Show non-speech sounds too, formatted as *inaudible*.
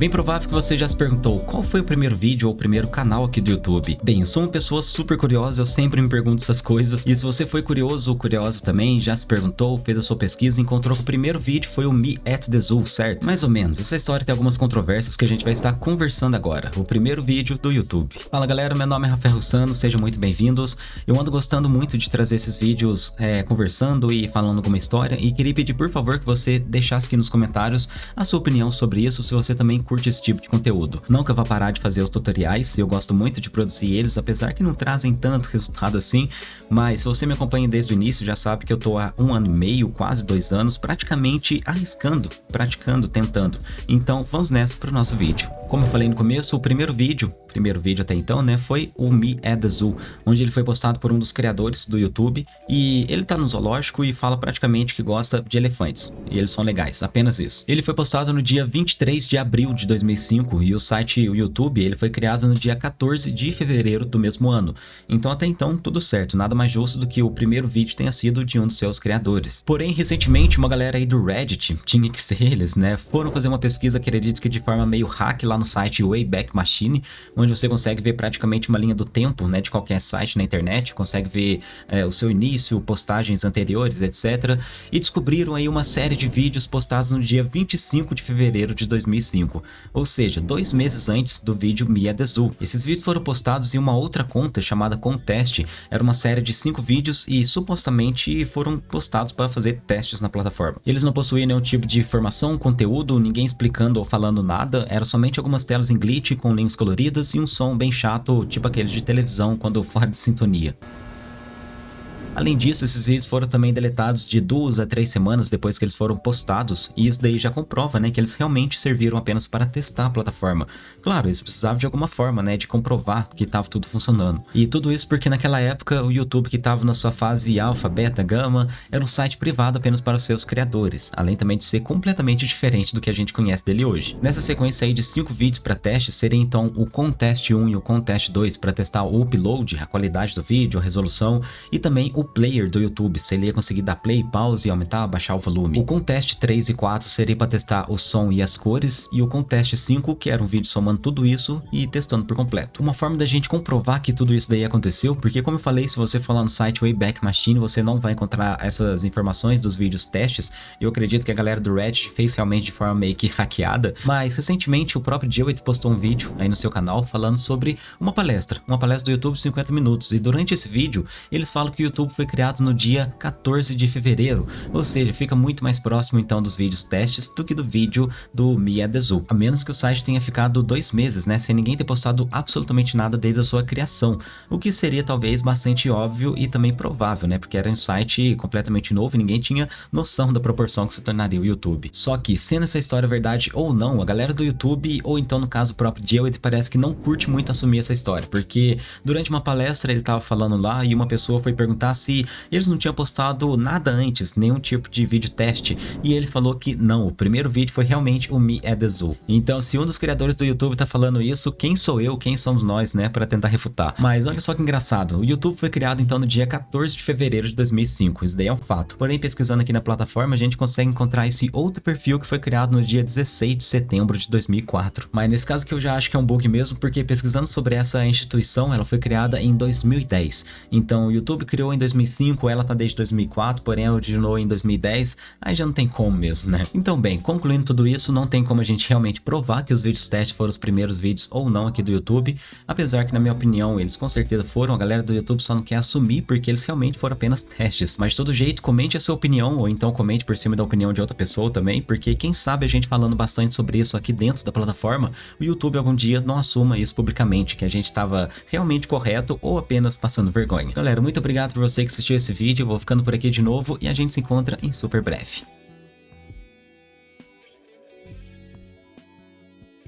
bem provável que você já se perguntou qual foi o primeiro vídeo ou o primeiro canal aqui do YouTube. Bem, eu sou uma pessoa super curiosa, eu sempre me pergunto essas coisas. E se você foi curioso ou curiosa também, já se perguntou, fez a sua pesquisa, encontrou que o primeiro vídeo foi o Me at the Zoo, certo? Mais ou menos. Essa história tem algumas controvérsias que a gente vai estar conversando agora. O primeiro vídeo do YouTube. Fala galera, meu nome é Rafael Russano, sejam muito bem-vindos. Eu ando gostando muito de trazer esses vídeos é, conversando e falando alguma história e queria pedir por favor que você deixasse aqui nos comentários a sua opinião sobre isso, se você também curte esse tipo de conteúdo. Não que eu vá parar de fazer os tutoriais, eu gosto muito de produzir eles, apesar que não trazem tanto resultado assim, mas se você me acompanha desde o início, já sabe que eu tô há um ano e meio, quase dois anos, praticamente arriscando, praticando, tentando. Então vamos nessa para o nosso vídeo. Como eu falei no começo, o primeiro vídeo primeiro vídeo até então, né, foi o Me at the onde ele foi postado por um dos criadores do YouTube e ele tá no zoológico e fala praticamente que gosta de elefantes, e eles são legais, apenas isso. Ele foi postado no dia 23 de abril de 2005 e o site, o YouTube, ele foi criado no dia 14 de fevereiro do mesmo ano, então até então tudo certo, nada mais justo do que o primeiro vídeo tenha sido de um dos seus criadores. Porém, recentemente, uma galera aí do Reddit, tinha que ser eles, né, foram fazer uma pesquisa, acredito que de forma meio hack lá no site Wayback Machine, onde você consegue ver praticamente uma linha do tempo né, de qualquer site na internet, consegue ver é, o seu início, postagens anteriores, etc. E descobriram aí uma série de vídeos postados no dia 25 de fevereiro de 2005, ou seja, dois meses antes do vídeo Mia Dezu. Esses vídeos foram postados em uma outra conta chamada Contest, era uma série de cinco vídeos e supostamente foram postados para fazer testes na plataforma. Eles não possuíam nenhum tipo de informação, conteúdo, ninguém explicando ou falando nada, eram somente algumas telas em glitch com links coloridas e um som bem chato, tipo aquele de televisão quando fora de sintonia. Além disso, esses vídeos foram também deletados de duas a três semanas depois que eles foram postados, e isso daí já comprova, né, que eles realmente serviram apenas para testar a plataforma. Claro, eles precisavam de alguma forma, né, de comprovar que estava tudo funcionando. E tudo isso porque naquela época o YouTube que estava na sua fase alfa, beta, gama, era um site privado apenas para os seus criadores, além também de ser completamente diferente do que a gente conhece dele hoje. Nessa sequência aí de cinco vídeos para teste, seria então o Contest 1 e o Contest 2 para testar o upload, a qualidade do vídeo, a resolução e também o player do YouTube, se ele ia conseguir dar play, pause, aumentar, baixar o volume. O Contest 3 e 4 seria para testar o som e as cores, e o Contest 5, que era um vídeo somando tudo isso e testando por completo. Uma forma da gente comprovar que tudo isso daí aconteceu, porque como eu falei, se você for lá no site Wayback Machine, você não vai encontrar essas informações dos vídeos testes, eu acredito que a galera do Reddit fez realmente de forma meio que *laughs* hackeada, mas recentemente o próprio Jewett postou um vídeo aí no seu canal falando sobre uma palestra, uma palestra do YouTube 50 minutos, e durante esse vídeo eles falam que o YouTube foi criado no dia 14 de fevereiro, ou seja, fica muito mais próximo então dos vídeos testes do que do vídeo do Mia Dezu, a menos que o site tenha ficado dois meses, né, sem ninguém ter postado absolutamente nada desde a sua criação, o que seria talvez bastante óbvio e também provável, né, porque era um site completamente novo e ninguém tinha noção da proporção que se tornaria o YouTube. Só que, sendo essa história verdade ou não, a galera do YouTube, ou então no caso próprio Jewett, parece que não curte muito assumir essa história, porque durante uma palestra ele estava falando lá e uma pessoa foi perguntar se eles não tinham postado nada antes, nenhum tipo de vídeo teste, e ele falou que não, o primeiro vídeo foi realmente o Me at the Zoo. Então se um dos criadores do YouTube tá falando isso, quem sou eu, quem somos nós, né, para tentar refutar. Mas olha só que engraçado, o YouTube foi criado então no dia 14 de fevereiro de 2005, isso daí é um fato. Porém, pesquisando aqui na plataforma, a gente consegue encontrar esse outro perfil que foi criado no dia 16 de setembro de 2004. Mas nesse caso que eu já acho que é um bug mesmo, porque pesquisando sobre essa instituição, ela foi criada em 2010. Então o YouTube criou em 2005 2005, ela tá desde 2004, porém originou em 2010, aí já não tem como mesmo, né? Então bem, concluindo tudo isso, não tem como a gente realmente provar que os vídeos teste foram os primeiros vídeos ou não aqui do YouTube, apesar que na minha opinião eles com certeza foram, a galera do YouTube só não quer assumir porque eles realmente foram apenas testes. Mas de todo jeito, comente a sua opinião ou então comente por cima da opinião de outra pessoa também, porque quem sabe a gente falando bastante sobre isso aqui dentro da plataforma, o YouTube algum dia não assuma isso publicamente, que a gente estava realmente correto ou apenas passando vergonha. Galera, muito obrigado por você que assistiu esse vídeo, vou ficando por aqui de novo e a gente se encontra em super breve.